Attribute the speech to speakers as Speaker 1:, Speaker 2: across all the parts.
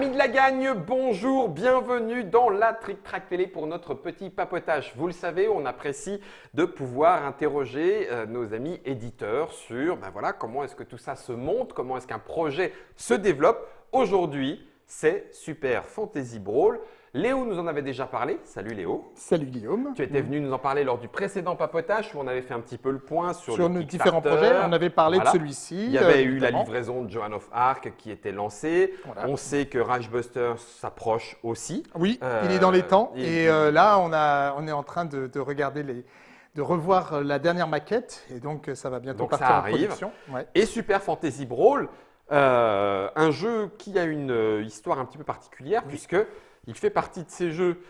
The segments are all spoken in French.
Speaker 1: Amis de la gagne, bonjour, bienvenue dans la Trick Track Télé pour notre petit papotage. Vous le savez, on apprécie de pouvoir interroger euh, nos amis éditeurs sur ben voilà, comment est-ce que tout ça se monte, comment est-ce qu'un projet se développe. Aujourd'hui, c'est Super Fantasy Brawl. Léo nous en avait déjà parlé. Salut Léo.
Speaker 2: Salut Guillaume.
Speaker 1: Tu étais venu nous en parler lors du précédent papotage où on avait fait un petit peu le point sur,
Speaker 2: sur nos différents projets. On avait parlé de celui-ci.
Speaker 1: Il y avait eu la livraison de Joan of Arc qui était lancée. On sait que Ragebuster s'approche aussi.
Speaker 2: Oui, il est dans les temps. Et euh, là, on, a, on est en train de, regarder les, de revoir la dernière maquette et donc ça va bientôt partir en production.
Speaker 1: Et Super Fantasy Brawl, euh, un jeu qui a une euh, histoire un petit peu particulière puisque il fait partie de ces jeux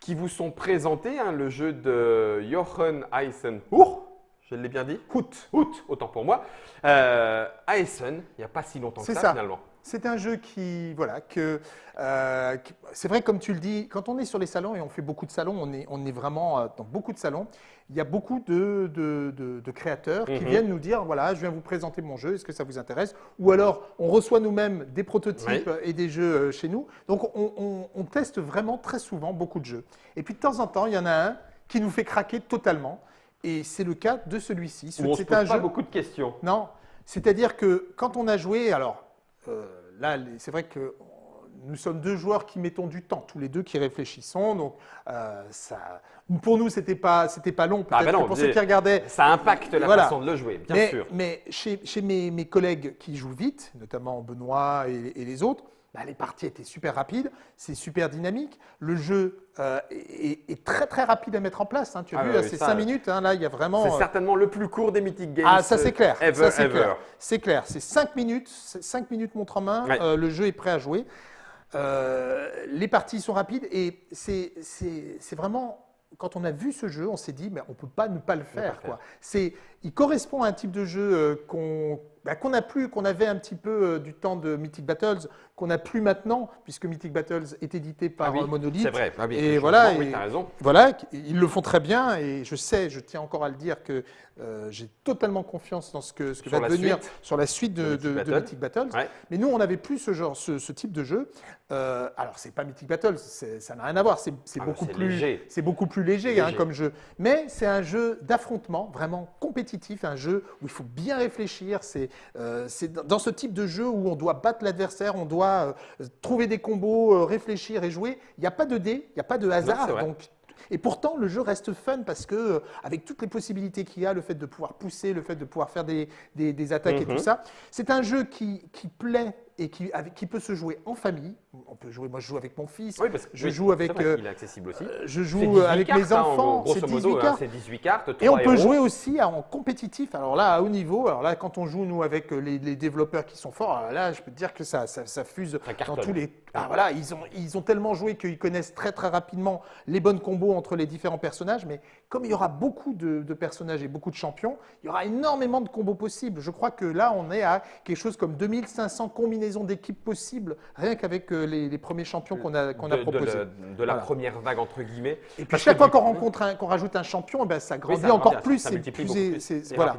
Speaker 1: qui vous sont présentés, hein, le jeu de Jochen Eisenhower, je l'ai bien dit
Speaker 2: Hout.
Speaker 1: Hout, autant pour moi. Euh, Essen, il n'y a pas si longtemps que ça, finalement.
Speaker 2: C'est un jeu qui, voilà, que, euh, c'est vrai comme tu le dis, quand on est sur les salons et on fait beaucoup de salons, on est, on est vraiment euh, dans beaucoup de salons. Il y a beaucoup de, de, créateurs qui mhm. viennent nous dire, voilà, je viens vous présenter mon jeu, est-ce que ça vous intéresse? Ou alors, on reçoit nous-mêmes des prototypes et des jeux euh, chez nous. Donc, on, on, teste vraiment très souvent beaucoup de jeux. Et puis, de temps en temps, il y en a un qui nous fait craquer totalement. Et c'est le cas de celui-ci.
Speaker 1: C'est un pas jeu... beaucoup de questions.
Speaker 2: Non, c'est-à-dire que quand on a joué, alors euh, là, c'est vrai que nous sommes deux joueurs qui mettons du temps, tous les deux qui réfléchissons. Donc, euh, ça, pour nous, c'était pas, c'était pas long.
Speaker 1: Ah, peut-être pour ceux qui regardaient, ça impacte la façon de le jouer, bien sûr.
Speaker 2: Mais chez, mes, mes, collègues qui jouent vite, notamment Benoît et les autres, bah, les parties étaient super rapides, c'est super dynamique. Le jeu euh, est, très très rapide à mettre en place. Hein. Tu as ah vu, c'est 5 minutes. Hein, là, il y a vraiment.
Speaker 1: C'est euh, certainement le plus court des Mythic Games.
Speaker 2: Ah, ça c'est clair. c'est clair. C'est clair. C'est 5 minutes, 5 minutes montre en main. Euh, le jeu est prêt à jouer. les parties sont rapides et c'est vraiment quand on a vu ce jeu, on s'est dit, mais on ne peut pas ne pas le faire. Quoi. Il correspond à un type de jeu qu'on bah, qu'on a plus, qu'on avait un petit peu euh, du temps de Mythic Battles, qu'on n'a plus maintenant, puisque Mythic Battles est édité par ah Monolith.
Speaker 1: C'est vrai, ah
Speaker 2: et voilà, oui, as raison. Voilà, ils le font très bien, et je sais, je tiens encore à le dire, que euh, j'ai totalement confiance dans ce que, ce que va devenir sur la suite de, Mythic, Battles. Mais nous, on n'avait plus ce genre, ce, type de jeu. Euh, alors, c'est pas Mythic Battles, ça n'a rien à voir, c'est ah, beaucoup, plus, c'est beaucoup plus léger, hein, comme jeu. Mais c'est un jeu d'affrontement, vraiment compétitif, un jeu où il faut bien réfléchir, c'est c'est dans ce type de jeu où on doit battre l'adversaire, on doit euh, trouver des combos, euh, réfléchir et jouer. Il n'y a pas de dés, il n'y a pas de hasard. donc, et pourtant, le jeu reste fun parce que, avec toutes les possibilités qu'il y a, le fait de pouvoir pousser, le fait de pouvoir faire des, des, attaques et tout mhm. ça, c'est un jeu qui, qui plaît et qui, qui, peut se jouer en famille. On peut jouer, moi je joue avec mon fils,
Speaker 1: oui, parce que,
Speaker 2: je joue avec.
Speaker 1: Euh, il est accessible aussi. Euh,
Speaker 2: je joue avec mes hein, enfants.
Speaker 1: c'est 18 hein, cartes. 18 cartes
Speaker 2: et on peut jouer aussi en compétitif. Alors là, à haut niveau, alors là, quand on joue nous avec les, développeurs qui sont forts, là, je peux te dire que ça, ça, ça fuse dans tous les. Ah, voilà, ils ont, ils ont tellement joué qu'ils connaissent très très rapidement les bonnes combos entre les différents personnages. Mais comme il y aura beaucoup de, de personnages et beaucoup de champions, il y aura énormément de combos possibles. Je crois que là, on est à quelque chose comme 2500 combinaisons d'équipes possibles, rien qu'avec euh, les, premiers champions qu'on a, qu'on a proposés.
Speaker 1: De, la première vague, entre guillemets.
Speaker 2: Et puis chaque fois qu'on rencontre qu'on rajoute un champion, eh ben, ça grandit encore plus.
Speaker 1: Ça, multiplie beaucoup plus, voilà.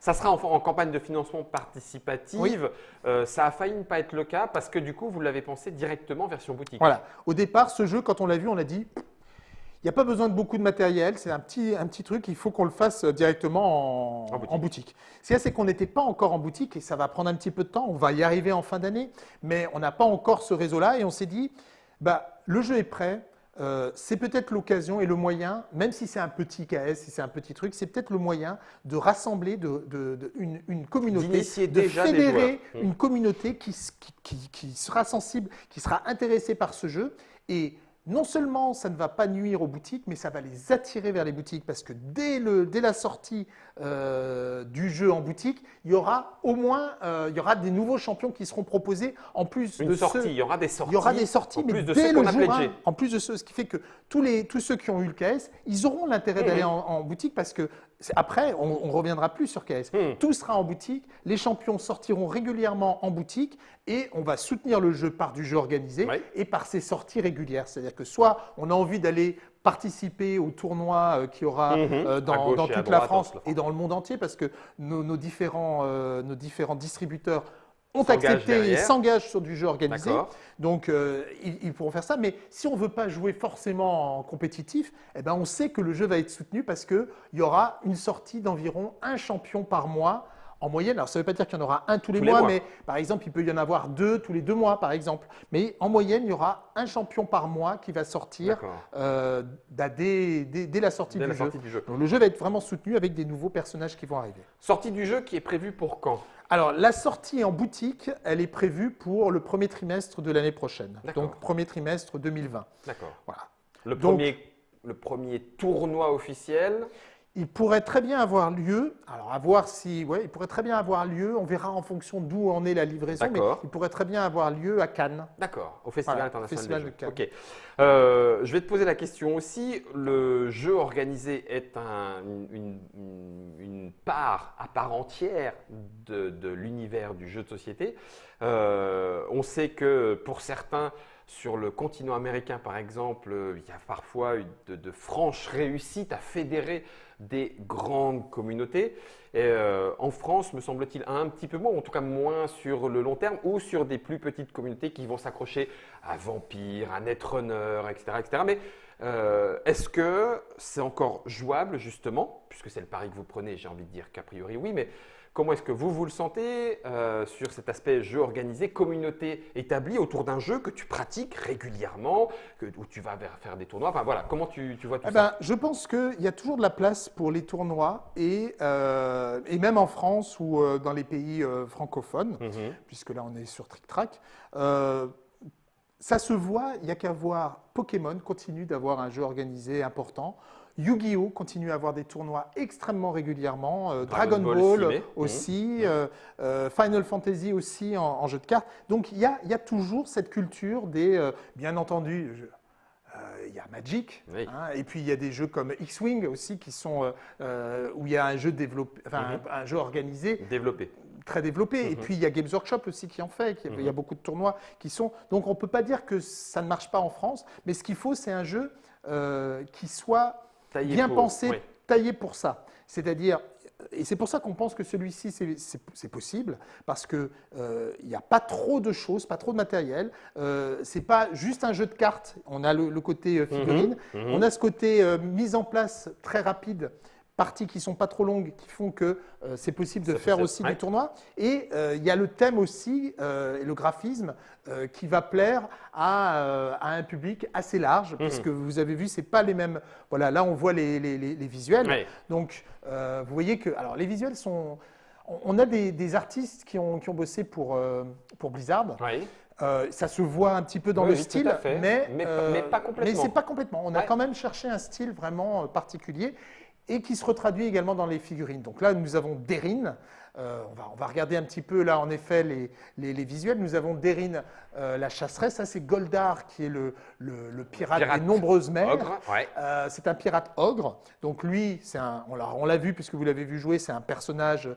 Speaker 1: Ça sera en, campagne de financement participative. Euh, ça a failli ne pas être le cas parce que du coup, vous l'avez pensé directement version boutique.
Speaker 2: Voilà. Au départ, ce jeu, quand on l'a vu, on a dit il n'y a pas besoin de beaucoup de matériel, c'est un petit, un petit truc, il faut qu'on le fasse directement en, boutique. Ce c'est qu'on n'était pas encore en boutique et ça va prendre un petit peu de temps, on va y arriver en fin d'année, mais on n'a pas encore ce réseau-là et on s'est dit, bah, le jeu est prêt, euh, c'est peut-être l'occasion et le moyen, même si c'est un petit KS, si c'est un petit truc, c'est peut-être le moyen de rassembler de, une, communauté, de fédérer mmh. une communauté qui, qui, qui, sera sensible, qui sera intéressée par ce jeu et non seulement ça ne va pas nuire aux boutiques, mais ça va les attirer vers les boutiques parce que dès, le, dès la sortie euh, du jeu en boutique, il y aura au moins euh, il y aura des nouveaux champions qui seront proposés en plus
Speaker 1: Une
Speaker 2: de
Speaker 1: sortie, il y aura des sorties.
Speaker 2: Il y aura des sorties, mais dès le jour en plus de ceux, ce qui fait que tous, les, tous ceux qui ont eu le KS, ils auront l'intérêt d'aller en, en, boutique parce que après, on ne reviendra plus sur KS. Hmm. Tout sera en boutique, les champions sortiront régulièrement en boutique et on va soutenir le jeu par du jeu organisé et par ses sorties régulières. C'est-à-dire que soit on a envie d'aller participer au tournoi euh, qui aura hmm. euh, dans, toute la France et dans le monde entier parce que nos, différents, euh, nos différents distributeurs ont accepté et s'engagent sur du jeu organisé. Donc, euh, ils, pourront faire ça. Mais si on ne veut pas jouer forcément en compétitif, eh ben, on sait que le jeu va être soutenu parce qu'il y aura une sortie d'environ un champion par mois en moyenne. Alors, ça ne veut pas dire qu'il y en aura un tous les, mois, mais par exemple, il peut y en avoir deux tous les deux mois, par exemple. Mais en moyenne, il y aura un champion par mois qui va sortir euh, dès, la, sortie, du, jeu. Donc, le jeu va être vraiment soutenu avec des nouveaux personnages qui vont arriver.
Speaker 1: Sortie du jeu qui est prévue pour quand?
Speaker 2: Alors, la sortie en boutique, elle est prévue pour le premier trimestre de l'année prochaine. Donc, premier trimestre 2020.
Speaker 1: D'accord. Voilà. Le, premier, le premier tournoi officiel
Speaker 2: il pourrait très bien avoir lieu, alors à voir si, ouais, il pourrait très bien avoir lieu, on verra en fonction d'où en est la livraison, mais il pourrait très bien avoir lieu à Cannes.
Speaker 1: D'accord, au Festival international de Cannes. Ok. Euh, je vais te poser la question aussi, le jeu organisé est une, part à part entière de, l'univers du jeu de société. Euh, on sait que pour certains, sur le continent américain, par exemple, il y a parfois de, de franches réussites à fédérer des grandes communautés. Euh, en France, me semble-t-il, un petit peu moins, en tout cas moins sur le long terme, ou sur des plus petites communautés qui vont s'accrocher à Vampire, à Netrunner, etc. etc. Mais euh, est-ce que c'est encore jouable, justement, puisque c'est le pari que vous prenez, j'ai envie de dire qu'a priori oui, mais Comment est-ce que vous vous le sentez euh, sur cet aspect jeu organisé, communauté établie autour d'un jeu que tu pratiques régulièrement, que, où tu vas faire des tournois Enfin voilà, comment tu, vois tout eh
Speaker 2: ça ben, Je pense qu'il y a toujours de la place pour les tournois et, euh, et même en France ou euh, dans les pays francophones, mhm. puisque là on est sur Trick Track. ça se voit, il n'y a qu'à voir Pokémon continue d'avoir un jeu organisé important. Yu-Gi-Oh continue à avoir des tournois extrêmement régulièrement, euh, Dragon, Ball, aussi, mmh. Euh, euh, Final Fantasy aussi en, jeu de cartes. Donc il y a, toujours cette culture des, bien entendu, il y a Magic, hein, et puis il y a des jeux comme X-Wing aussi qui sont où il y a un jeu développé, enfin, mmh. un, jeu organisé,
Speaker 1: développé,
Speaker 2: très développé. Et mmh. puis il y a Games Workshop aussi qui en fait. Il y a, beaucoup de tournois qui sont. Donc on peut pas dire que ça ne marche pas en France, mais ce qu'il faut, c'est un jeu qui soit bien pensé, taillé pour ça. C'est-à-dire, et c'est pour ça qu'on pense que celui-ci, c'est possible, parce qu'il euh, n'y a pas trop de choses, pas trop de matériel. Euh, ce n'est pas juste un jeu de cartes. On a le, côté euh, figurine, mhm, mhm. on a ce côté euh, mise en place très rapide parties qui sont pas trop longues, qui font que euh, c'est possible de faire aussi du tournoi. Et euh, il y a le thème aussi, euh, et le graphisme, qui va plaire à, un public assez large, mhm. puisque vous avez vu, c'est pas les mêmes. Voilà, là on voit les, visuels. Donc vous voyez que, alors les visuels sont. On a des, artistes qui ont, qui ont bossé pour, pour Blizzard. ça se voit un petit peu dans le style, mais,
Speaker 1: mais, pas complètement.
Speaker 2: Mais c'est pas complètement. On a quand même cherché un style vraiment particulier et qui se retraduit également dans les figurines. Donc là, nous avons Derine. Euh, on, va, on, va, regarder un petit peu là, en effet, les, les, visuels. Nous avons Derine, euh, la chasseresse. Ça, c'est Goldar, qui est le, le, pirate, des nombreuses mers. Euh, c'est un pirate ogre. Donc lui, un, on l'a vu puisque vous l'avez vu jouer, c'est un personnage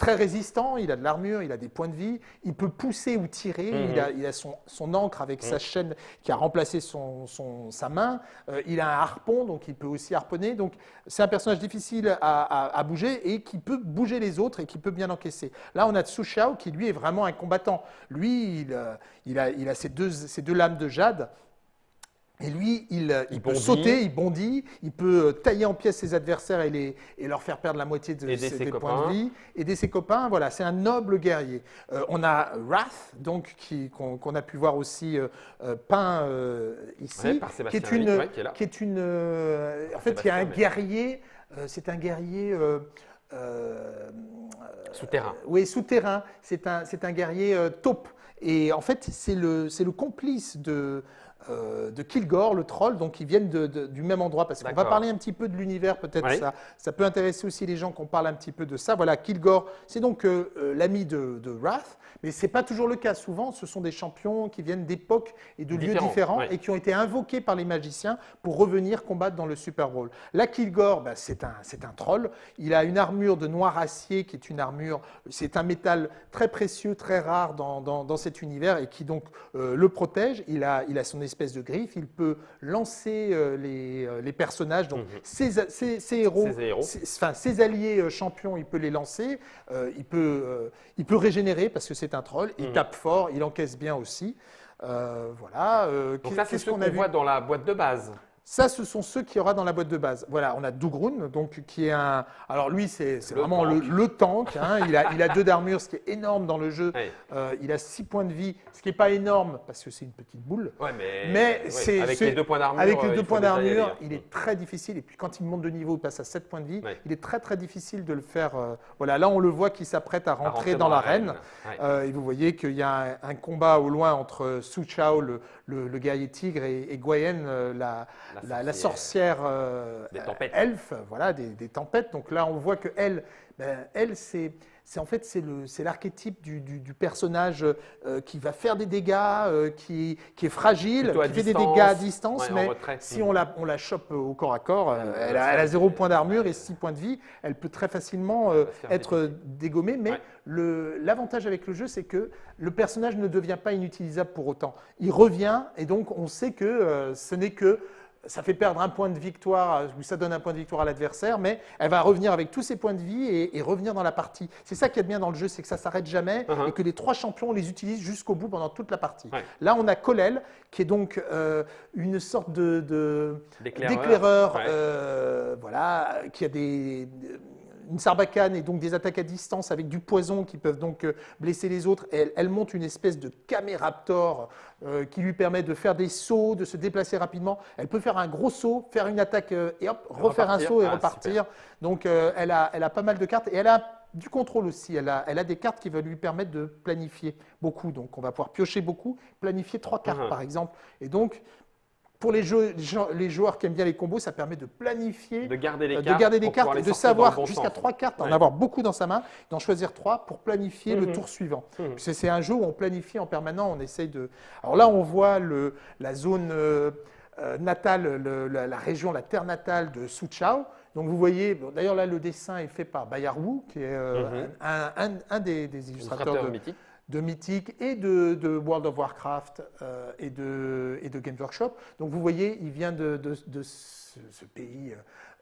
Speaker 2: très résistant, il a de l'armure, il a des points de vie, il peut pousser ou tirer, il mhm. a, son, son, encre avec sa mhm. chaîne qui a remplacé son, sa main, euh, il a un harpon, donc il peut aussi harponner. Donc c'est un personnage difficile à, bouger et qui peut bouger les autres et qui peut bien encaisser. Là, on a Tsu Xiao qui lui est vraiment un combattant. Lui, il, euh, il a, il a ses, deux, ses deux lames de jade et lui, il, euh, peut sauter, il bondit, il peut euh, tailler en pièces ses adversaires et, les, et leur faire perdre la moitié de ses, points de vie. Aider ses copains, voilà, c'est un noble guerrier. Euh, on a Wrath, donc qu'on a pu voir aussi peint ici, qui est une, qui, est une, en fait, il y a un guerrier, c'est un guerrier.
Speaker 1: souterrain.
Speaker 2: oui, souterrain. C'est un, un guerrier taupe. Et en fait, c'est le, le complice de, euh, de Kilgore, le troll, donc ils viennent du même endroit. Parce qu'on va parler un petit peu de l'univers, peut-être ça, ça peut intéresser aussi les gens qu'on parle un petit peu de ça. Voilà, Kilgore, c'est donc euh, euh, l'ami de, Wrath, mais ce n'est pas toujours le cas. Souvent, ce sont des champions qui viennent d'époques et de lieux différents et qui ont été invoqués par les magiciens pour revenir combattre dans le Super Bowl. Là, Kilgore, bah, c'est un, un troll. Il a une armure de noir acier qui est une armure, c'est un métal très précieux, très rare dans, dans, cet univers et qui donc le protège. Il a, il a son espèce de griffe. Il peut lancer les, personnages, donc mhm. ses, héros, enfin, ses alliés champions, il peut les lancer. il, peut, il peut régénérer parce que c'est un troll. Il mhm. tape fort, il encaisse bien aussi. voilà.
Speaker 1: donc ça, c'est ce qu'on voit dans la boîte de base.
Speaker 2: Ça, ce sont ceux qu'il y aura dans la boîte de base. Voilà, on a Dougroun, donc qui est un. Alors lui, c'est vraiment le, tank. Hein. il, a, il a deux d'armure, ce qui est énorme dans le jeu. Euh, il a six points de vie, ce qui n'est pas énorme parce que c'est une petite boule.
Speaker 1: Ouais, mais, c'est
Speaker 2: avec les deux points d'armure. Avec les deux points d'armure, il est très difficile. Et puis quand il monte de niveau, il passe à 7 points de vie. Il est très très difficile de le faire. Euh, voilà, là on le voit qui s'apprête à, rentrer dans, l'arène. Euh, et vous voyez qu'il y a un, combat au loin entre Su Chao, le, le, guerrier tigre, et, et la la, sorcière. euh, elfe, voilà, des, tempêtes. Donc là, on voit que elle, ben, elle c'est en fait c'est l'archétype du, du, personnage euh, qui va faire des dégâts, euh, qui, qui, est fragile, qui fait des dégâts à distance, mais si on la, on la chope au corps à corps, elle, a, elle, a, zéro point d'armure et six points de vie, elle peut très facilement être dégommée. Mais l'avantage avec le jeu, c'est que le personnage ne devient pas inutilisable pour autant. Il revient et donc on sait que ce n'est que ça fait perdre un point de victoire, ou ça donne un point de victoire à l'adversaire, mais elle va revenir avec tous ses points de vie et, revenir dans la partie. C'est ça qui est bien dans le jeu, c'est que ça s'arrête jamais uh-huh. et que les trois champions les utilisent jusqu'au bout pendant toute la partie. Là, on a Kolel, qui est donc euh, une sorte de, d'éclaireur, euh, voilà, qui a des une sarbacane et donc des attaques à distance avec du poison qui peuvent donc euh, blesser les autres. Elle, monte une espèce de caméraptor euh, qui lui permet de faire des sauts, de se déplacer rapidement. Elle peut faire un gros saut, faire une attaque euh, et hop, refaire un saut et ah, repartir. Donc elle, a, elle a pas mal de cartes et elle a du contrôle aussi. Elle a, elle a, des cartes qui vont lui permettre de planifier beaucoup. Donc, on va pouvoir piocher beaucoup, planifier trois cartes, uh-huh. par exemple. Et donc, pour les, les, joueurs qui aiment bien les combos, ça permet de planifier,
Speaker 1: de garder les
Speaker 2: euh, cartes, de, garder des cartes, de savoir jusqu'à trois cartes, en avoir beaucoup dans sa main, d'en choisir trois pour planifier le mhm. tour suivant. Mhm. C'est un jeu où on planifie en permanent, on essaye de. Alors là, on voit le, la zone euh, euh, natale, la, région, la terre natale de Chao. Donc vous voyez, d'ailleurs là, le dessin est fait par Bayar Wu, qui est mhm. un, des, des illustrateurs de, de Mythic et de, World of Warcraft euh, et, de, et de Games Workshop. Donc vous voyez, il vient de, de, ce, pays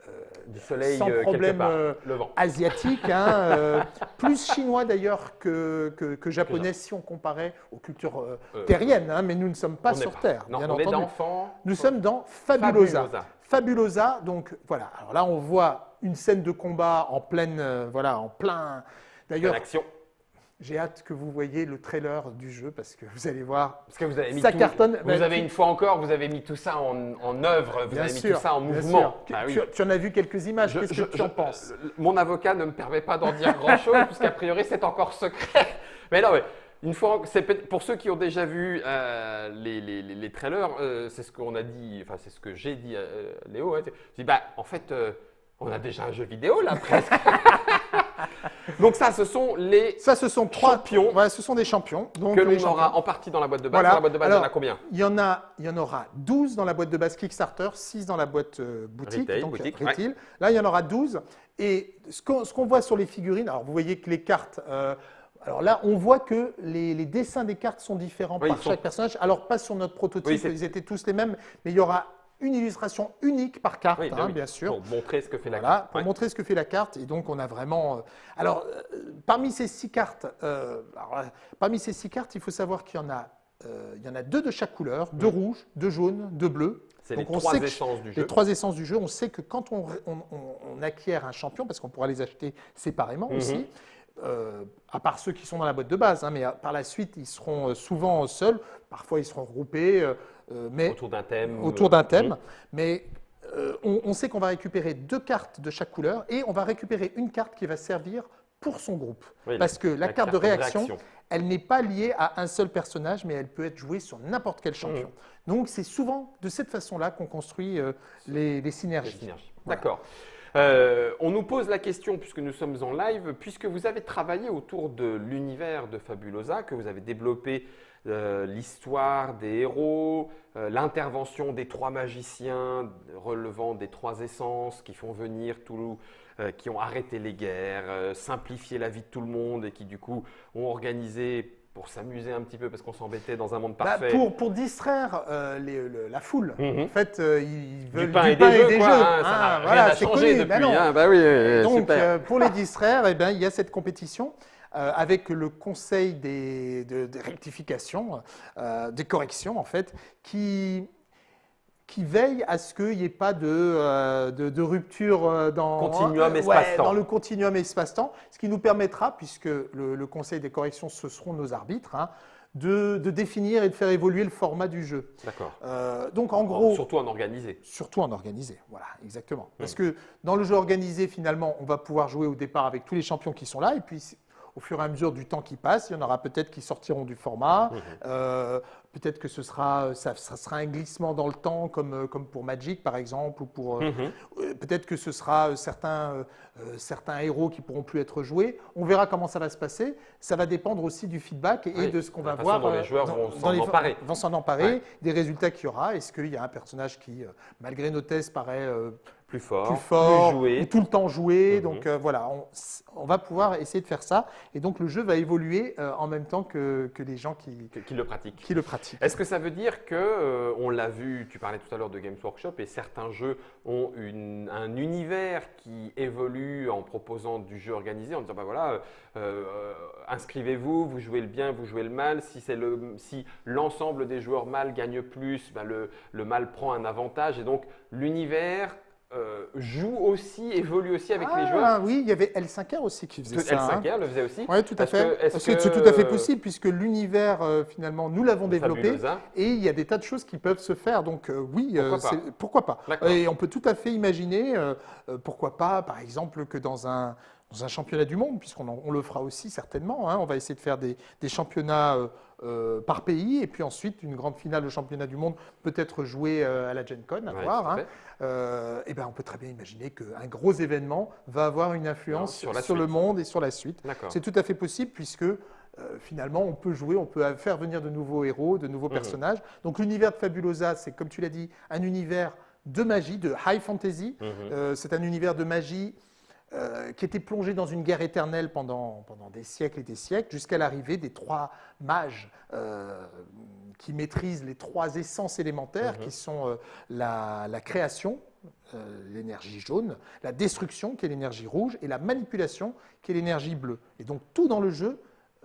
Speaker 1: euh, du soleil
Speaker 2: sans
Speaker 1: euh,
Speaker 2: problème asiatique, hein, plus chinois d'ailleurs que, que, japonais si on comparait aux cultures terriennes, hein, mais nous ne sommes pas sur Terre.
Speaker 1: Non, bien on entendu.
Speaker 2: Nous sommes dans Fabulosa. Fabulosa. donc voilà. Alors là, on voit une scène de combat en pleine, voilà, en plein.
Speaker 1: D'ailleurs, action
Speaker 2: j'ai hâte que vous voyez le trailer du jeu parce que vous allez voir.
Speaker 1: Parce que vous avez mis ça cartonne. Vous avez une fois encore, vous avez mis tout ça en, en œuvre, vous avez mis tout ça en mouvement.
Speaker 2: Ah tu, en as vu quelques images. Qu'est-ce que tu en penses
Speaker 1: Mon avocat ne me permet pas d'en dire grand-chose puisqu'a priori c'est encore secret. Mais non, mais une fois, pour ceux qui ont déjà vu euh, les, les, les, trailers, euh, c'est ce qu'on a dit, enfin c'est ce que j'ai dit à euh, Léo. Hein, je dis bah en fait on a déjà un jeu vidéo là presque. Donc ça, ce sont les
Speaker 2: ça, ce sont trois, champions. Ouais, ce sont des champions.
Speaker 1: Donc que l'on aura en partie dans la boîte de base. Dans la boîte de base, il y en a combien
Speaker 2: il y en, a, il y en aura 12 dans la boîte de base Kickstarter, 6 dans la boîte euh, boutique,
Speaker 1: donc boutique,
Speaker 2: retail. Là, il y en aura 12. Et ce qu'on voit sur les figurines, alors vous voyez que les cartes... Euh, alors là, on voit que les, dessins des cartes sont différents par chaque personnage. Alors pas sur notre prototype, ils étaient tous les mêmes, mais il y aura une illustration unique par carte, hein, bah bien sûr.
Speaker 1: Pour montrer ce que fait la carte.
Speaker 2: Pour montrer ce que fait la carte. Et donc, on a vraiment. Euh, alors, euh, parmi ces six cartes, euh, parmi ces six cartes, il faut savoir qu'il y en a, il y en a deux de chaque couleur, deux rouges, deux jaunes, deux bleus.
Speaker 1: C'est les trois essences du jeu.
Speaker 2: Les trois essences du jeu. On sait que quand on, acquiert un champion, parce qu'on pourra les acheter séparément mhm. aussi, à part ceux qui sont dans la boîte de base, hein, mais par la suite, ils seront souvent seuls. Parfois, ils seront regroupés.
Speaker 1: Euh, mais autour d'un thème.
Speaker 2: Autour d'un thème. Mais euh, on, sait qu'on va récupérer deux cartes de chaque couleur et on va récupérer une carte qui va servir pour son groupe. Parce que la, carte, de réaction, elle n'est pas liée à un seul personnage, mais elle peut être jouée sur n'importe quel champion. Mm. Donc c'est souvent de cette façon-là qu'on construit euh, les, synergies.
Speaker 1: D'accord. on nous pose la question, puisque nous sommes en live, puisque vous avez travaillé autour de l'univers de Fabulosa, que vous avez développé euh, l'histoire des héros, euh, l'intervention des trois magiciens relevant des trois essences qui font venir tout, euh, qui ont arrêté les guerres, simplifié la vie de tout le monde et qui du coup ont organisé pour s'amuser un petit peu parce qu'on s'embêtait dans un monde
Speaker 2: bah,
Speaker 1: parfait
Speaker 2: pour, pour distraire euh, la foule. Mhm. En fait, euh, ils veulent
Speaker 1: du pain et des, jeux. Quoi, hein, ah, voilà, changé depuis. Bah hein. bah oui,
Speaker 2: Donc, euh, pour les distraire, eh ben, il y a cette compétition. Avec le conseil des, de, rectification, des corrections en fait, qui, qui veille à ce qu'il n'y ait pas de, de, rupture dans,
Speaker 1: continuum espace-temps.
Speaker 2: dans le continuum espace-temps, ce qui nous permettra, puisque le, conseil des corrections, ce seront nos arbitres, hein, de, définir et de faire évoluer le format du jeu.
Speaker 1: D'accord.
Speaker 2: Euh, donc en gros.
Speaker 1: Surtout en organisé.
Speaker 2: Surtout en organisé, voilà, exactement. Parce que dans le jeu organisé, finalement, on va pouvoir jouer au départ avec tous les champions qui sont là, et puis au fur et à mesure du temps qui passe, il y en aura peut-être qui sortiront du format. Mhm. Euh, peut-être que ce sera, ça, sera un glissement dans le temps, comme, euh, comme pour Magic par exemple, ou pour euh, mhm. peut-être que ce sera certains, certains héros qui pourront plus être joués. On verra comment ça va se passer. Ça va dépendre aussi du feedback et de ce qu'on va voir.
Speaker 1: Dont les joueurs vont s'en emparer.
Speaker 2: Vont s'en emparer, des résultats qu'il y aura. Est-ce qu'il y a un personnage qui, malgré nos tests, paraît
Speaker 1: plus fort,
Speaker 2: plus, fort, joué. tout le temps joué. Mhm. Donc euh, voilà, on, va pouvoir essayer de faire ça. Et donc le jeu va évoluer euh, en même temps que, que les gens qui,
Speaker 1: qui, le pratiquent.
Speaker 2: Qui le pratiquent.
Speaker 1: Est-ce que ça veut dire que, euh, on l'a vu, tu parlais tout à l'heure de Games Workshop, et certains jeux ont une, un univers qui évolue en proposant du jeu organisé, en disant, bah voilà, inscrivez-vous, vous jouez le bien, vous jouez le mal. Si l'ensemble si des joueurs mal gagne plus, bah, le, le mal prend un avantage. Et donc l'univers euh, joue aussi, évolue aussi avec les joueurs.
Speaker 2: Ah Oui, il y avait L5R aussi qui faisait ça.
Speaker 1: L5R hein. le faisait aussi
Speaker 2: Oui, tout à fait. C'est tout à fait possible puisque l'univers, euh, finalement, nous l'avons développé et il y a des tas de choses qui peuvent se faire. Donc euh, oui, pourquoi pas, pourquoi pas. Et on peut tout à fait imaginer, pourquoi pas, par exemple, que dans un, dans un championnat du monde, puisqu'on on le fera aussi certainement. Hein. On va essayer de faire des, championnats euh, euh, par pays, et puis ensuite une grande finale de championnat du monde peut être jouée euh, à la Gen Con, à voir. Hein. et ben, on peut très bien imaginer qu'un gros événement va avoir une influence sur, le monde et sur la suite. C'est tout à fait possible, puisque finalement, on peut jouer, on peut faire venir de nouveaux héros, de nouveaux mmh. personnages. Donc l'univers de Fabulosa, c'est comme tu l'as dit, un univers de magie, de high fantasy. Mmh. c'est un univers de magie euh, qui était plongé dans une guerre éternelle pendant, pendant des siècles et des siècles, jusqu'à l'arrivée des trois mages euh, qui maîtrisent les trois essences élémentaires, mhm. qui sont euh, la, la, création, l'énergie jaune, la destruction, qui est l'énergie rouge, et la manipulation, qui est l'énergie bleue. Et donc tout dans le jeu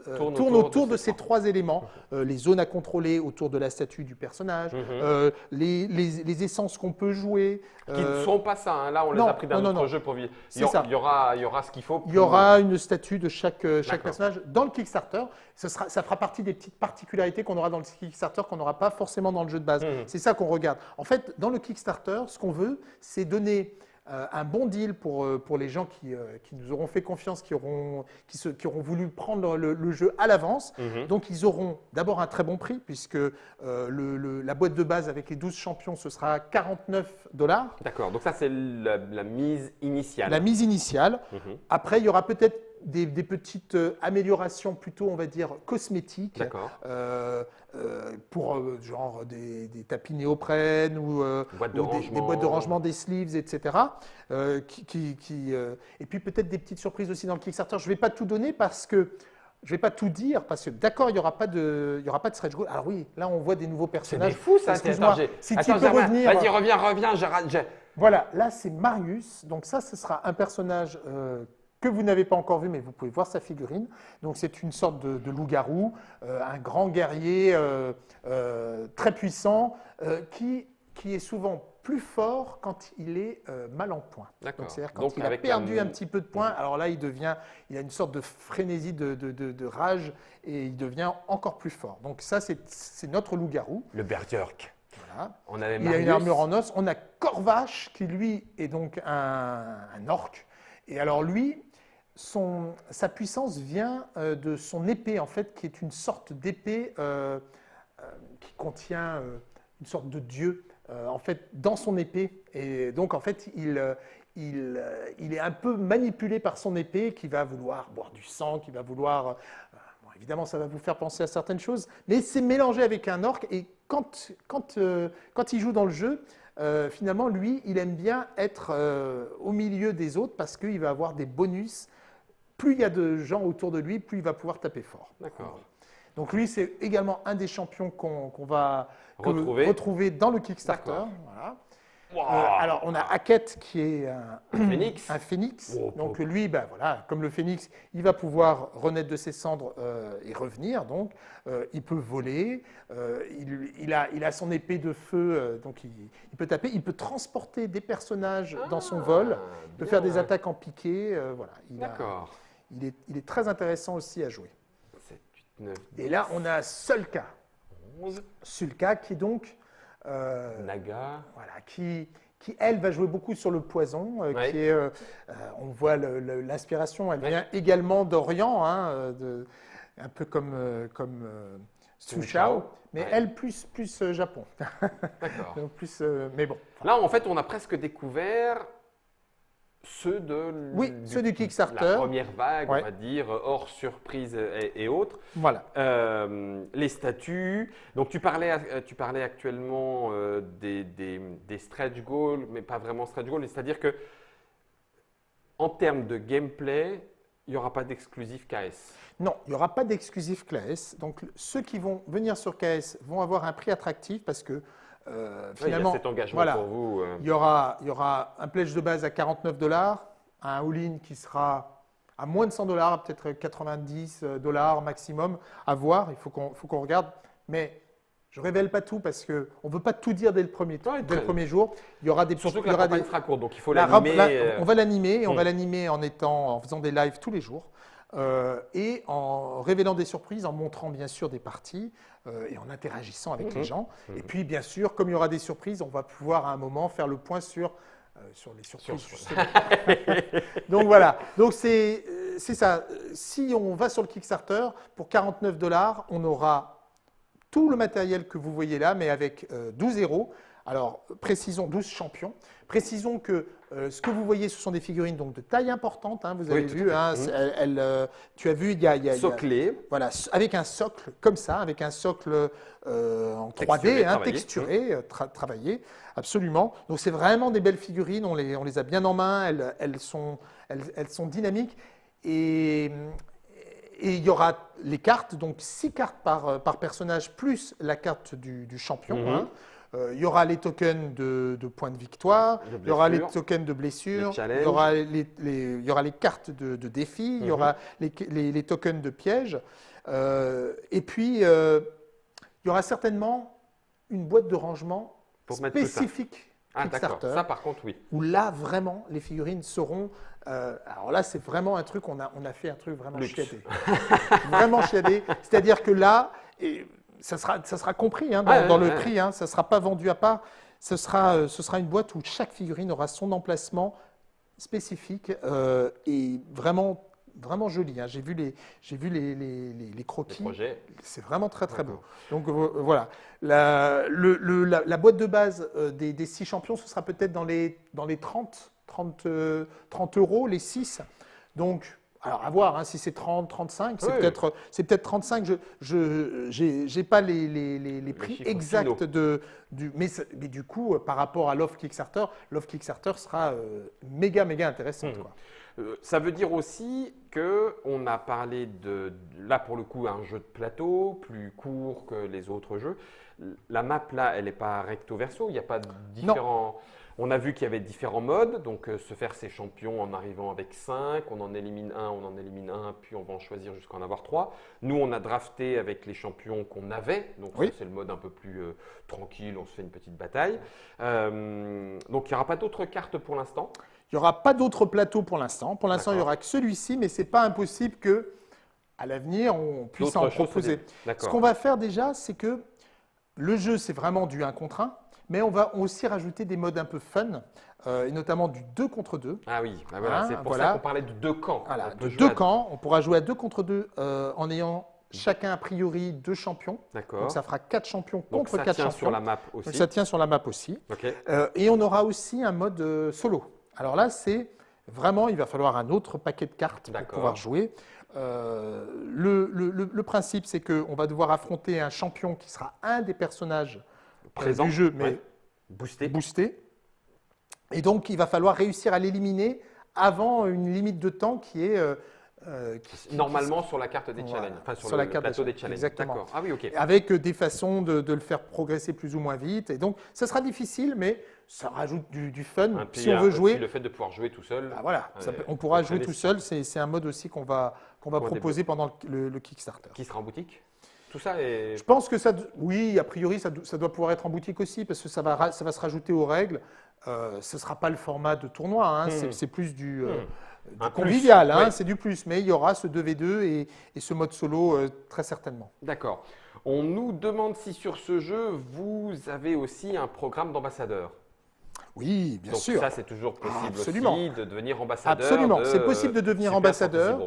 Speaker 2: euh, tourne, autour, de, ces trois éléments. Euh, les zones à contrôler autour de la statue du personnage, mhm. euh, les, les, essences qu'on peut jouer.
Speaker 1: Qui ne sont pas ça, hein. là on les a pris d'un autre jeu pour vivre. Il y, aura, il y aura ce qu'il faut.
Speaker 2: Il y aura une statue de chaque, chaque personnage dans le Kickstarter. Ce sera, ça fera partie des petites particularités qu'on aura dans le Kickstarter qu'on n'aura pas forcément dans le jeu de base. Mhm. C'est ça qu'on regarde. En fait, dans le Kickstarter, ce qu'on veut, c'est donner un bon deal pour, euh, pour les gens qui, euh, qui, nous auront fait confiance, qui auront, qui, se, qui auront voulu prendre le, jeu à l'avance. Mhm. Donc, ils auront d'abord un très bon prix, puisque le, la boîte de base avec les 12 champions, ce sera 49 dollars.
Speaker 1: D'accord, donc ça, c'est la, mise initiale.
Speaker 2: La mise initiale. Mhm. Après, il y aura peut-être des, petites euh, améliorations plutôt, on va dire, cosmétiques. Euh, euh, pour genre des, tapis néoprène ou,
Speaker 1: des,
Speaker 2: boîtes de rangement des sleeves, etc. Qui, qui, et puis peut-être des petites surprises aussi dans le Kickstarter. Je ne vais pas tout donner parce que je ne vais pas tout dire parce que d'accord, il n'y aura pas de, il y aura pas de stretch goal. Alors oui, là on voit des nouveaux personnages.
Speaker 1: C'est fou ça. Excuse-moi.
Speaker 2: Si tu peux revenir.
Speaker 1: Vas-y, reviens, reviens. Je...
Speaker 2: Voilà, là c'est Marius. Donc ça, ce sera un personnage que vous n'avez pas encore vu, mais vous pouvez voir sa figurine. Donc c'est une sorte de, loup-garou, euh, un grand guerrier euh, euh, très puissant, qui, qui est souvent plus fort quand il est mal en point. C'est-à-dire quand il a perdu un... petit peu de points, alors là il devient, il a une sorte de frénésie de, de, rage et il devient encore plus fort. Donc ça c'est notre loup-garou.
Speaker 1: Le Berserk.
Speaker 2: Voilà. On il a une armure en os. On a Corvache qui lui est donc un, un orc. Et alors lui, son, sa puissance vient euh, de son épée, en fait, qui est une sorte d'épée euh, euh, qui contient une sorte de dieu, en fait, dans son épée. Et donc, en fait, il, il, il, est un peu manipulé par son épée, qui va vouloir boire du sang, qui va vouloir... Bon, évidemment, ça va vous faire penser à certaines choses, mais c'est mélangé avec un orc, et quand, quand, quand il joue dans le jeu, finalement, lui, il aime bien être au milieu des autres parce qu'il va avoir des bonus plus il y a de gens autour de lui, plus il va pouvoir taper fort.
Speaker 1: D'accord.
Speaker 2: Donc lui, c'est également un des champions qu'on va retrouver. retrouver. dans le Kickstarter. Voilà. Euh, alors, on a Hackett qui est un,
Speaker 1: phénix.
Speaker 2: Un phénix. donc, lui, ben, voilà, comme le phénix, il va pouvoir renaître de ses cendres euh, et revenir. Donc, euh, il peut voler. il, a, il a son épée de feu. donc, il, peut taper. Il peut transporter des personnages dans son ah, vol. Il peut faire des attaques en piqué. voilà.
Speaker 1: D'accord.
Speaker 2: Il est, il est très intéressant aussi à jouer. 7, 8, 9, et là, on a Sulka. 11. Sulka qui donc
Speaker 1: euh, Naga.
Speaker 2: Voilà, qui, qui, elle, va jouer beaucoup sur le poison. Euh, qui est, euh, on voit l'inspiration, elle vient également d'Orient, hein, un peu comme, comme Su Shao, mais elle plus, plus Japon.
Speaker 1: D'accord.
Speaker 2: plus, mais bon.
Speaker 1: Là, en fait, on a presque découvert ceux de
Speaker 2: oui, ceux du Kickstarter.
Speaker 1: La première vague, on va dire, hors surprise et, autres.
Speaker 2: Voilà.
Speaker 1: Euh, les statuts. Donc, tu parlais, euh, tu parlais actuellement euh, des, des, stretch goals, mais pas vraiment stretch goals. C'est-à-dire que, en termes de gameplay, il n'y aura pas d'exclusif KS.
Speaker 2: Non, il n'y aura pas d'exclusif KS. Donc, ceux qui vont venir sur KS vont avoir un prix attractif parce que
Speaker 1: finalement, il y a cet engagement pour vous.
Speaker 2: Euh. Il, y aura, il y aura un pledge de base à 49 dollars, un all-in qui sera à moins de 100 dollars, peut-être 90 euh, dollars maximum, à voir. Il faut qu'on regarde. Mais je ne révèle pas tout parce qu'on ne veut pas tout dire dès le premier, dès le premier jour.
Speaker 1: Il y aura des Surtout que la campagne sera courte, donc il faut l'animer.
Speaker 2: Euh. On va l'animer et on va hmm. l'animer en, étant, en faisant des lives tous les jours. Et en révélant des surprises, en montrant bien sûr des parties, euh, et en interagissant avec les mhm. gens. Et mhm. puis, bien sûr, comme il y aura des surprises, on va pouvoir à un moment faire le point sur, euh, sur les surprises. Donc voilà, donc c'est euh, ça. Si on va sur le Kickstarter, pour 49 dollars, on aura tout le matériel que vous voyez là, mais avec 12 héros. Alors, précisons 12 champions. Précisons que euh, ce que vous voyez, ce sont des figurines donc, de taille importante. Hein, vous avez vu, hein, mmh. elle, euh, tu as vu, il y a. Y a
Speaker 1: Soclé.
Speaker 2: voilà, avec un socle comme ça, avec un socle euh, en 3D, hein, texturé, travaillé, absolument. Donc c'est vraiment des belles figurines, on les, on les a bien en main, elles, elles, sont, elles, sont dynamiques. Et, et il y aura les cartes, donc six cartes par, par personnage, plus la carte du, champion. Mmh. Il y aura les tokens de, points de victoire, il y aura les tokens de blessure, il y aura les, il y aura les cartes de, défi, il y aura mhm. les, tokens de piège. Euh, et puis, euh, il y aura certainement une boîte de rangement spécifique
Speaker 1: ah, Kickstarter. Ça, par contre, oui.
Speaker 2: Où là, vraiment, les figurines seront. alors là, c'est vraiment un truc, on a, on a fait un truc vraiment chiadé. vraiment chiadé. C'est-à-dire que là, et, ça sera, ça sera compris hein, dans, le prix, hein, ça ne sera pas vendu à part. Ce sera, euh, ce sera une boîte où chaque figurine aura son emplacement spécifique euh, et vraiment, vraiment joli. Hein. J'ai vu les, j'ai vu les, les, les, croquis. C'est vraiment très très beau. Donc euh, voilà. La, le, la, boîte de base des, des, six champions, ce sera peut-être dans les, dans les 30, 30, 30 euros, les six. Donc alors, à voir, hein, si c'est 30, 35, c'est peut-être peut 35. Je n'ai pas les, les, les, prix exacts de, du. Mais, mais, du coup, par rapport à l'offre Kickstarter, l'offre Kickstarter sera euh, méga, méga intéressante. Mmh.
Speaker 1: Euh, ça veut dire aussi qu'on a parlé de, là pour le coup, un jeu de plateau plus court que les autres jeux. La map là, elle n'est pas recto verso, il n'y a pas de différents. On a vu qu'il y avait différents modes, donc euh, se faire ses champions en arrivant avec 5, on en élimine un, on en élimine un, puis on va en choisir jusqu'à en avoir 3. Nous, on a drafté avec les champions qu'on avait, donc c'est le mode un peu plus euh, tranquille, on se fait une petite bataille. Euh, donc il n'y aura pas d'autres cartes pour l'instant
Speaker 2: Il n'y aura pas d'autres plateaux pour l'instant. Pour l'instant, il n'y aura que celui-ci, mais ce n'est pas impossible que à l'avenir, on puisse en proposer. Ce qu'on va faire déjà, c'est que le jeu, c'est vraiment du 1 contre 1. Mais on va aussi rajouter des modes un peu fun, euh, et notamment du 2 contre 2.
Speaker 1: Ah oui, bah voilà, c'est pour ça qu'on parlait de deux camps.
Speaker 2: Voilà, de deux camps, on pourra jouer à 2 contre 2 euh, en ayant chacun a priori deux champions. D'accord. Donc ça fera quatre champions contre quatre champions. Ça tient
Speaker 1: sur la map aussi.
Speaker 2: Donc ça tient sur la map aussi. Euh, et on aura aussi un mode solo. Alors là, c'est vraiment, il va falloir un autre paquet de cartes pour pouvoir jouer. le, le, le, principe, c'est qu'on va devoir affronter un champion qui sera un des personnages présent du jeu, mais boosté. boosté. Et donc, il va falloir réussir à l'éliminer avant une limite de temps qui est, euh,
Speaker 1: Normalement sur la carte des challenges, enfin sur, le, plateau des, challenges.
Speaker 2: Exactement.
Speaker 1: Ah oui, ok.
Speaker 2: Avec des façons de, le faire progresser plus ou moins vite. Et donc, ça sera difficile, mais ça rajoute du, fun. si on veut jouer.
Speaker 1: Le fait de pouvoir jouer tout seul.
Speaker 2: Bah voilà, on pourra jouer tout seul. C'est un mode aussi qu'on va, qu'on va proposer pendant le, le Kickstarter.
Speaker 1: Qui sera en boutique? Tout ça est...
Speaker 2: Je pense que ça, oui, a priori, ça, doit pouvoir être en boutique aussi parce que ça va, ça va se rajouter aux règles. Euh, ce ne sera pas le format de tournoi, hein. hmm. c'est plus du, euh, hmm. convivial, hein. c'est du plus. Mais il y aura ce 2v2 et, ce mode solo euh, très certainement.
Speaker 1: D'accord. On nous demande si sur ce jeu, vous avez aussi un programme d'ambassadeur.
Speaker 2: Oui, bien sûr.
Speaker 1: Ça, c'est toujours possible aussi de devenir ambassadeur.
Speaker 2: Absolument, c'est possible de devenir ambassadeur.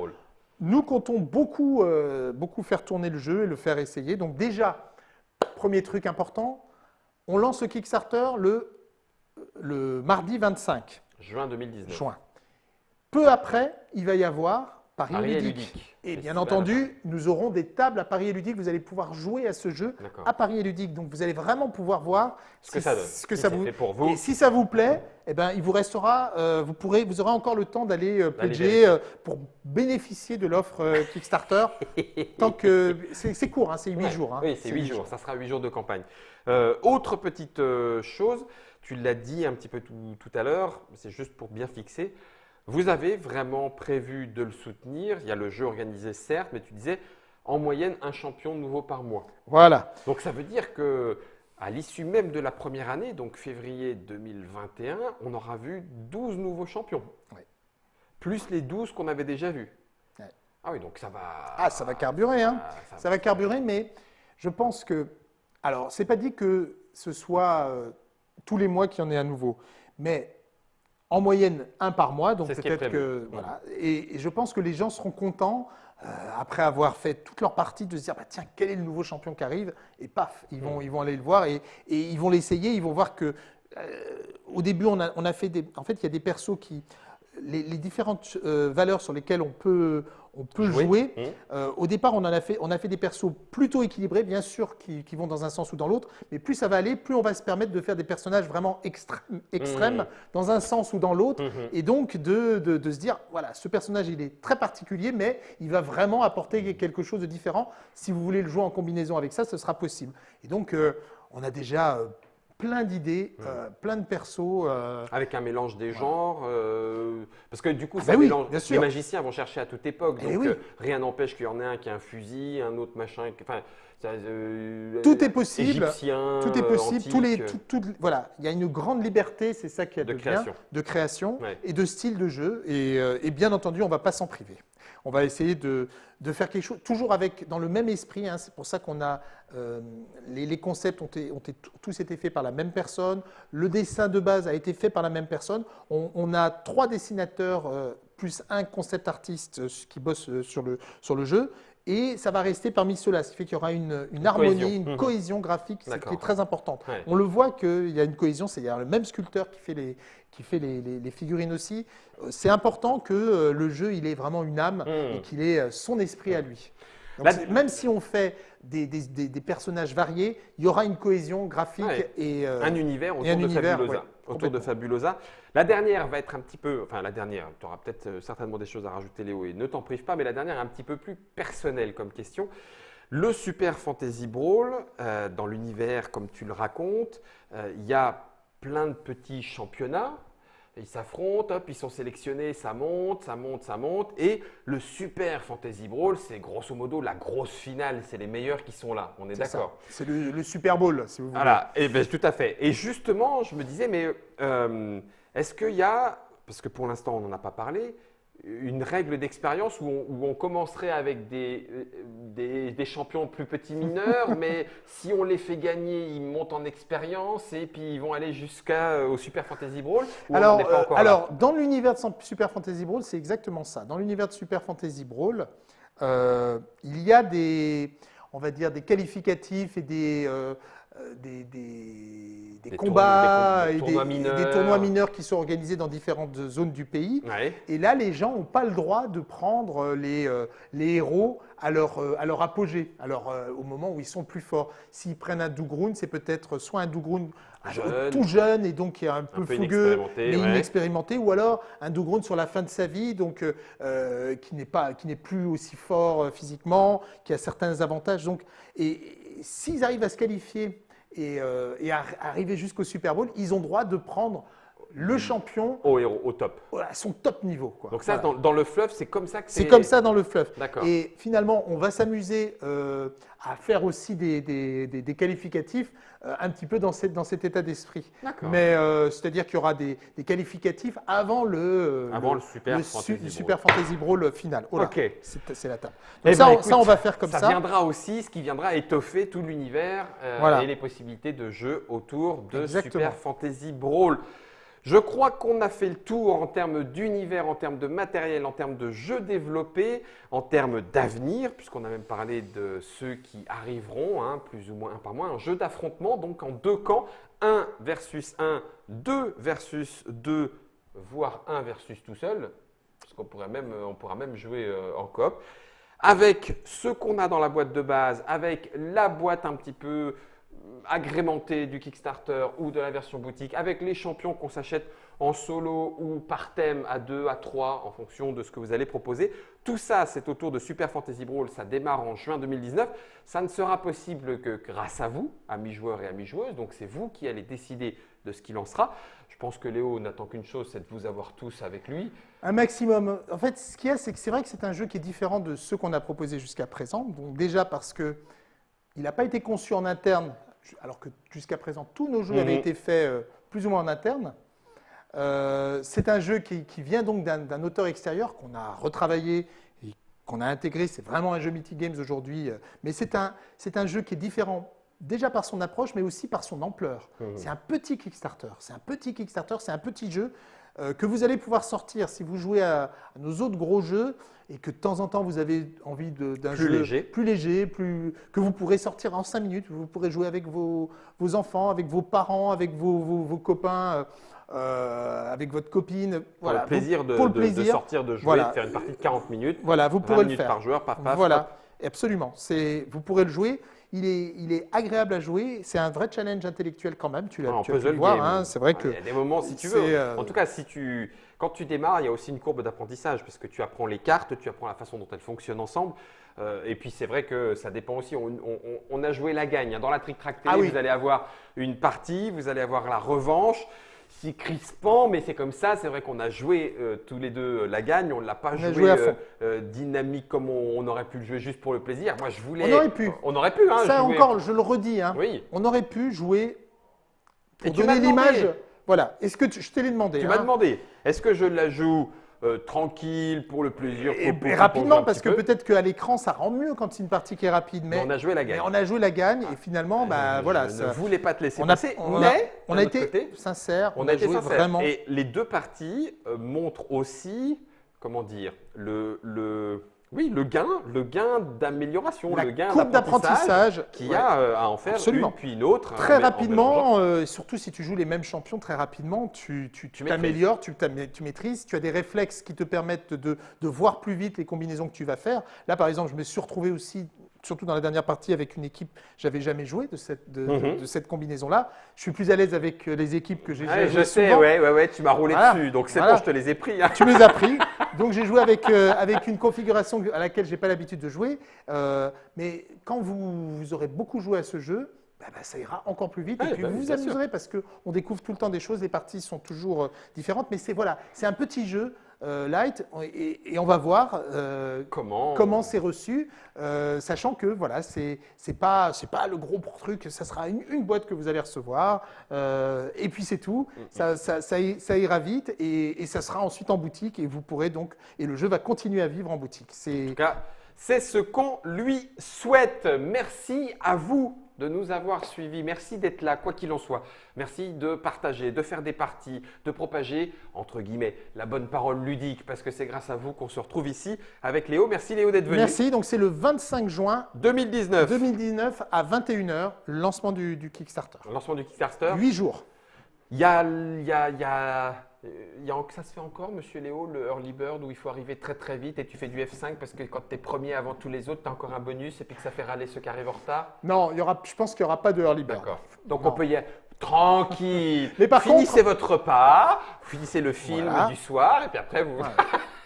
Speaker 2: Nous comptons beaucoup, euh, beaucoup faire tourner le jeu et le faire essayer. Donc déjà, premier truc important, on lance le Kickstarter le, le mardi 25.
Speaker 1: Juin 2019.
Speaker 2: Juin. Peu après, il va y avoir Paris, et Ludique. Et bien entendu, nous aurons des tables à Paris et Ludique. Vous allez pouvoir jouer à ce jeu à Paris et Ludique. Donc vous allez vraiment pouvoir voir
Speaker 1: ce que ça donne.
Speaker 2: Ce que ça vous... pour vous. Et si ça vous plaît, eh ben, il vous restera, euh, vous, pourrez, vous aurez encore le temps d'aller euh, pledger euh, pour bénéficier de l'offre Kickstarter. tant que c'est court, hein, c'est 8 jours. Hein.
Speaker 1: oui, c'est 8, jours. Ça sera 8 jours de campagne. autre petite chose, tu l'as dit un petit peu tout à l'heure, c'est juste pour bien fixer. Vous avez vraiment prévu de le soutenir. Il y a le jeu organisé, certes, mais tu disais en moyenne un champion nouveau par mois.
Speaker 2: Voilà.
Speaker 1: Donc ça veut dire que à l'issue même de la première année, donc février 2021, on aura vu 12 nouveaux champions. Oui. Plus les 12 qu'on avait déjà vus. Ah oui, donc ça va.
Speaker 2: Ah, ça va carburer, hein. Ça, va... carburer, mais je pense que. Alors, c'est pas dit que ce soit euh, tous les mois qu'il y en ait à nouveau, mais en moyenne un par mois, donc peut-être que voilà. Et, je pense que les gens seront contents euh, après avoir fait toute leur partie de se dire bah, tiens quel est le nouveau champion qui arrive? Et paf ils vont ils vont aller le voir et, ils vont l'essayer, ils vont voir que euh, au début on a, on a fait des en fait il y a des persos qui les, différentes euh, valeurs sur lesquelles on peut, on peut jouer. Mmh. Euh, au départ, on, en a fait, on a fait des persos plutôt équilibrés, bien sûr, qui, vont dans un sens ou dans l'autre. Mais plus ça va aller, plus on va se permettre de faire des personnages vraiment extrêmes, extrêmes mmh. dans un sens ou dans l'autre. Mmh. Et donc de, de, se dire, voilà, ce personnage, il est très particulier, mais il va vraiment apporter quelque chose de différent. Si vous voulez le jouer en combinaison avec ça, ce sera possible. Et donc, euh, on a déjà plein d'idées, euh, plein de persos. Euh,
Speaker 1: Avec un mélange des genres, euh, parce que du coup, ah bah les magiciens vont chercher à toute époque, eh rien n'empêche qu'il y en ait un qui a un fusil, un autre machin. Enfin,
Speaker 2: tout est possible. tout est possible. tous les, voilà, il y a une grande liberté, c'est ça qui a de, de création, de création et de style de jeu. Et, et bien entendu, on ne va pas s'en priver on va essayer de, faire quelque chose, toujours avec, dans le même esprit. Hein. c'est pour ça qu'on a, euh, les, concepts ont, ont, tous été faits par la même personne. Le dessin de base a été fait par la même personne. On, a trois dessinateurs euh, plus un concept artiste euh, qui bosse sur le, sur le jeu. Et ça va rester parmi ceux-là, ce qui fait qu'il y aura une, harmonie, une mmh. cohésion graphique, qui est très importante. On le voit qu'il y a une cohésion, c'est le même sculpteur qui fait les, qui fait les, figurines aussi. Euh, c'est important que euh, le jeu il ait vraiment une âme hmm. et qu'il ait euh, son esprit à lui. même si on fait des, personnages variés, il y aura une cohésion graphique et
Speaker 1: un univers autour, de, Fabulosa, autour de Fabulosa. La dernière va être un petit peu, enfin la dernière, tu auras peut-être certainement des choses à rajouter Léo et ne t'en prive pas, mais la dernière est un petit peu plus personnelle comme question. Le Super Fantasy Brawl, dans l'univers comme tu le racontes, il y a plein de petits championnats ils s'affrontent, hop, ils sont sélectionnés, ça monte, ça monte, ça monte. Et le Super Fantasy Brawl, c'est grosso modo la grosse finale. C'est les meilleurs qui sont là. On est, d'accord
Speaker 2: C'est le, Super Bowl, si vous voulez.
Speaker 1: Voilà, et ben, tout à fait. Et justement, je me disais, mais euh, est-ce qu'il y a, parce que pour l'instant, on n'en a pas parlé, une règle d'expérience où, on commencerait avec des, des, champions plus petits mineurs, mais si on les fait gagner, ils montent en expérience et puis ils vont aller jusqu'au euh, Super Fantasy Brawl
Speaker 2: Alors, euh, alors dans l'univers de Super Fantasy Brawl, c'est exactement ça. Dans l'univers de Super Fantasy Brawl, euh, il y a des, on va dire, des qualificatifs et des, des, des, combats et tournois des, tournois mineurs qui sont organisés dans différentes zones du pays. Et là, les gens n'ont pas le droit de prendre les, les héros à leur, à leur apogée, alors au moment où ils sont plus forts. S'ils prennent un Dougroun, c'est peut-être soit un Dougroun tout jeune et donc qui est un peu, fougueux, mais inexpérimenté, ou alors un Dougroun sur la fin de sa vie, donc euh, qui n'est pas, qui n'est plus aussi fort euh, physiquement, qui a certains avantages. Donc, et, s'ils arrivent à se qualifier et, euh, arriver jusqu'au Super Bowl, ils ont droit de prendre le champion.
Speaker 1: Au héros, au top.
Speaker 2: Voilà, son top niveau. Quoi.
Speaker 1: Donc ça, dans, le fluff, c'est comme ça que
Speaker 2: c'est. C'est comme ça dans le fluff. D'accord. Et finalement, on va s'amuser euh, à faire aussi des, des, des, qualificatifs euh, un petit peu dans, cette, dans cet état d'esprit. Mais euh, c'est-à-dire qu'il y aura des, qualificatifs avant le,
Speaker 1: avant le, Super,
Speaker 2: Fantasy, super Fantasy Brawl final.
Speaker 1: Oh ok.
Speaker 2: C'est la table. Eh Donc ça, ben, ça, on va faire comme ça.
Speaker 1: Ça viendra aussi, ce qui viendra étoffer tout l'univers et les possibilités de jeu autour de Super Fantasy Brawl. Je crois qu'on a fait le tour en termes d'univers, en termes de matériel, en termes de jeux développés, en termes d'avenir, puisqu'on a même parlé de ceux qui arriveront, hein, plus ou moins un par mois, un jeu d'affrontement, donc en deux camps, 1 versus 1, 2 versus 2, voire 1 versus tout seul, parce qu'on pourrait même, on pourra même jouer euh, en coop, avec ce qu'on a dans la boîte de base, avec la boîte un petit peu agrémenté du Kickstarter ou de la version boutique avec les champions qu'on s'achète en solo ou par thème à 2, à 3 en fonction de ce que vous allez proposer. Tout ça, c'est autour de Super Fantasy Brawl. Ça démarre en juin 2019. Ça ne sera possible que grâce à vous, amis joueurs et amis joueuses. Donc, c'est vous qui allez décider de ce qu'il en sera. Je pense que Léo n'attend qu'une chose, c'est de vous avoir tous avec lui.
Speaker 2: Un maximum. En fait, ce qu'il y a, c'est que c'est vrai que c'est un jeu qui est différent de ceux qu'on a proposés jusqu'à présent. Donc, déjà parce que il n'a pas été conçu en interne alors que jusqu'à présent, tous nos jeux avaient mhm. été faits euh, plus ou moins en interne. Euh, c'est un jeu qui, vient donc d'un auteur extérieur qu'on a retravaillé et qu'on a intégré. C'est vraiment un jeu Mythic Games aujourd'hui, euh, mais c'est un, un jeu qui est différent déjà par son approche, mais aussi par son ampleur. Mhm. C'est un petit Kickstarter. C'est un petit Kickstarter, c'est un petit jeu que vous allez pouvoir sortir si vous jouez à nos autres gros jeux et que de temps en temps vous avez envie d'un jeu
Speaker 1: léger.
Speaker 2: plus léger, plus, que vous pourrez sortir en 5 minutes, vous pourrez jouer avec vos, vos enfants, avec vos parents, avec vos, vos, copains, euh, avec votre copine.
Speaker 1: Pour le plaisir, de, pour le plaisir. De, sortir, de jouer, de faire une partie de 40 minutes.
Speaker 2: Voilà, vous pourrez le faire.
Speaker 1: par joueur, par passe.
Speaker 2: Voilà, absolument. Vous pourrez le jouer. Il est, il est, agréable à jouer. C'est un vrai challenge intellectuel quand même. Tu l'as pu le voir. Hein. c'est vrai que.
Speaker 1: Il y a des moments, si tu veux. Euh, en tout cas, si tu, quand tu démarres, il y a aussi une courbe d'apprentissage parce que tu apprends les cartes, tu apprends la façon dont elles fonctionnent ensemble. Euh, et puis c'est vrai que ça dépend aussi. On, a joué la gagne. Hein. Dans la Trick Track Télé, ah vous allez avoir une partie, vous allez avoir la revanche. C'est crispant, mais c'est comme ça. C'est vrai qu'on a joué euh, tous les deux euh, la gagne. On ne l'a pas joué, dynamique comme on, aurait pu le jouer juste pour le plaisir. Moi, je voulais.
Speaker 2: On aurait pu.
Speaker 1: On aurait pu. Hein,
Speaker 2: ça encore, je le redis. Hein. Oui. On aurait pu jouer pour donner l'image. Voilà. Est-ce que je t'ai demandé
Speaker 1: Tu m'as demandé. Est-ce que je la joue euh, tranquille pour le plaisir
Speaker 2: Et, rapidement, parce que peut-être qu'à l'écran, ça rend mieux quand c'est une partie qui est rapide. Mais,
Speaker 1: on a joué la gagne.
Speaker 2: on a joué la gagne et finalement, ah, bah, voilà.
Speaker 1: Je ne voulais pas te laisser
Speaker 2: on
Speaker 1: passer,
Speaker 2: on mais on a été sincère. On, a, été joué vraiment.
Speaker 1: Et les deux parties euh, montrent aussi, comment dire, le, le oui, le gain, le gain d'amélioration, le gain d'apprentissage qui a euh, à en faire une puis une autre.
Speaker 2: Très hein, rapidement, euh, surtout si tu joues les mêmes champions très rapidement, tu t'améliores, tu, tu, maîtrises, tu as des réflexes qui te permettent de, de, voir plus vite les combinaisons que tu vas faire. Là, par exemple, je me suis retrouvé aussi surtout dans la dernière partie avec une équipe, j'avais jamais joué de cette, de, mhm. cette combinaison-là. Je suis plus à l'aise avec euh, les équipes que j'ai
Speaker 1: ouais, Je sais, ouais, ouais, ouais, tu m'as roulé dessus, donc c'est bon, je te les ai pris.
Speaker 2: Hein. Tu les as pris. Donc j'ai joué avec, euh, avec une configuration à laquelle j'ai pas l'habitude de jouer. Euh, mais quand vous, vous, aurez beaucoup joué à ce jeu, bah, bah, ça ira encore plus vite. et puis bah vous vous amuserez parce qu'on découvre tout le temps des choses, les parties sont toujours différentes. Mais c'est voilà, c'est un petit jeu euh, light et, on va voir euh, comment comment c'est reçu, euh, sachant que voilà c'est c'est pas c'est pas le gros truc, ça sera une, boîte que vous allez recevoir et puis c'est tout, ça, ça, ça, ira vite et, ça sera ensuite en boutique et vous pourrez donc et le jeu va continuer à vivre en boutique.
Speaker 1: En tout cas, c'est ce qu'on lui souhaite. Merci à vous de nous avoir suivis. Merci d'être là, quoi qu'il en soit. Merci de partager, de faire des parties, de propager, entre guillemets, la bonne parole ludique, parce que c'est grâce à vous qu'on se retrouve ici avec Léo. Merci Léo d'être venu.
Speaker 2: Merci, donc c'est le 25 juin
Speaker 1: 2019.
Speaker 2: 2019 à 21h, lancement du, du Kickstarter.
Speaker 1: Lancement du Kickstarter.
Speaker 2: 8 jours.
Speaker 1: Il y a, y a, il y a ça se fait encore, monsieur Léo, le early bird où il faut arriver très très vite et tu fais du F5 parce que quand tu es premier avant tous les autres, tu as encore un bonus et puis que ça fait râler ceux qui arrivent en retard
Speaker 2: Non, il y aura, je pense qu'il n'y aura pas de early bird.
Speaker 1: D'accord. Donc on peut y aller tranquille. Mais par finissez votre repas, finissez le film du soir et puis après vous.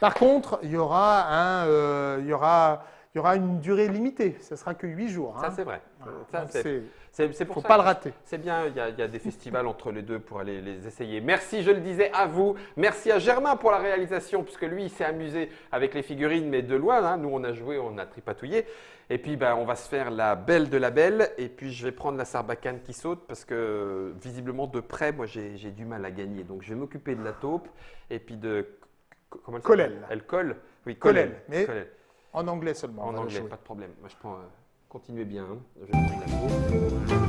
Speaker 2: par contre, il y aura un, euh, il y aura, il y aura une durée limitée. Ce sera que 8 jours.
Speaker 1: Ça hein. c'est vrai. Ça,
Speaker 2: c'est pour faut pas le rater.
Speaker 1: C'est bien, il y, a, des festivals entre les deux pour aller les essayer. Merci, je le disais, à vous. Merci à Germain pour la réalisation, puisque lui, il s'est amusé avec les figurines, mais de loin. Hein. Nous, on a joué, on a tripatouillé. Et puis, ben, on va se faire la belle de la belle. Et puis, je vais prendre la sarbacane qui saute, parce que visiblement, de près, moi, j'ai du mal à gagner. Donc, je vais m'occuper de la taupe. Et puis de.
Speaker 2: Comment elle.
Speaker 1: Elle colle?
Speaker 2: Oui, Colel. Mais en anglais seulement.
Speaker 1: En anglais, pas de problème. Moi, je prends. Euh, Continuez bien. Hein.